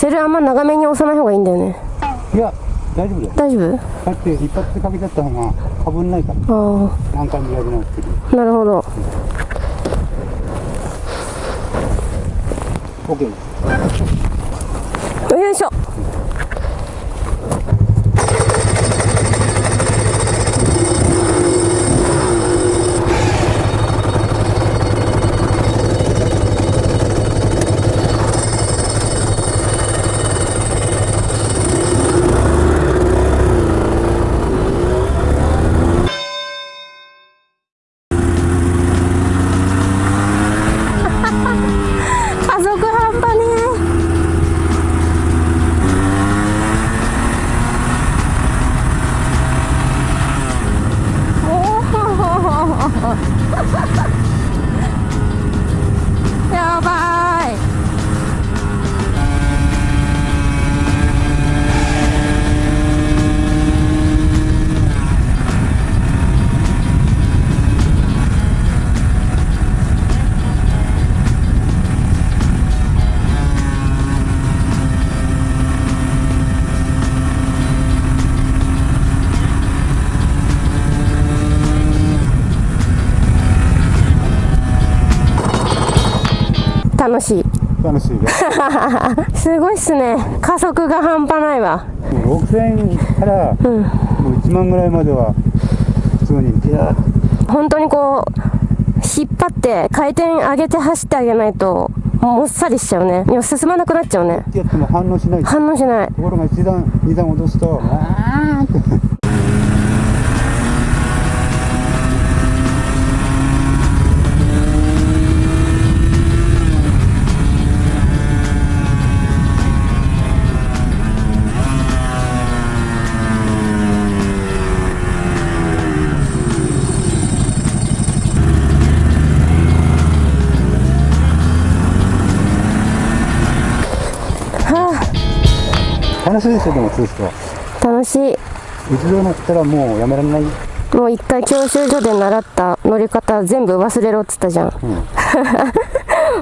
セルあんま長めに押さない方がいいんだよね。いや大丈夫だよ。大丈夫？だって一発でかけちゃった方がかぶんないから。あ何回もやり直してるあなるほど。OK ですよいしょ楽しい。楽しいね。すごいっすね。加速が半端ないわ。もう6000円からうん。もう1万ぐらいまでは普通にピヤーッ本当にこう引っ張って回転上げて走ってあげないともっさりしちゃうね。いや進まなくなっちゃうね。てやっても反応しない。と反応しない。ころが1段2段落とすとわーっては楽しいですよでもツーストあ楽しい。一度乗ったらもうやめられない？もう一回教習所で習った乗り方全部忘れろっつったじゃん、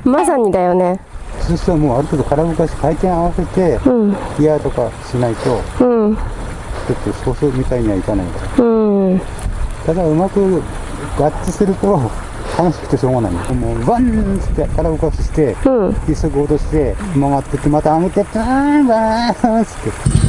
まさにだよね。ツーストはもうある程度空動かし回転合わせてうん。ギアとかしないとうん。ちょっとソースみたいにはいかないから。うん。ただうまく合致すると楽しくてしょうがない。のもうバンって空動かししてうん。一足落として曲がってってまた上げてバーンバーンって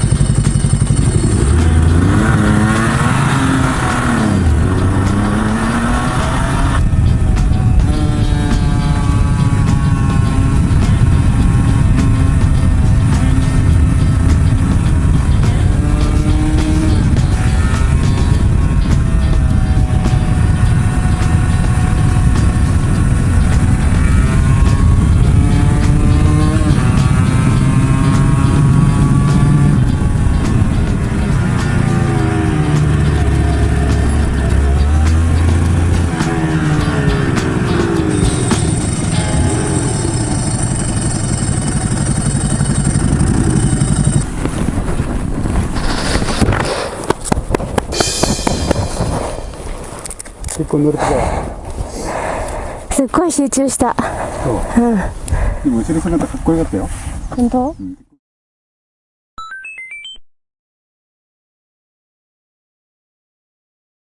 結構乗るとこは？すっごい集中した。そう。でも後ろ姿かっこよかったよ。本当？うん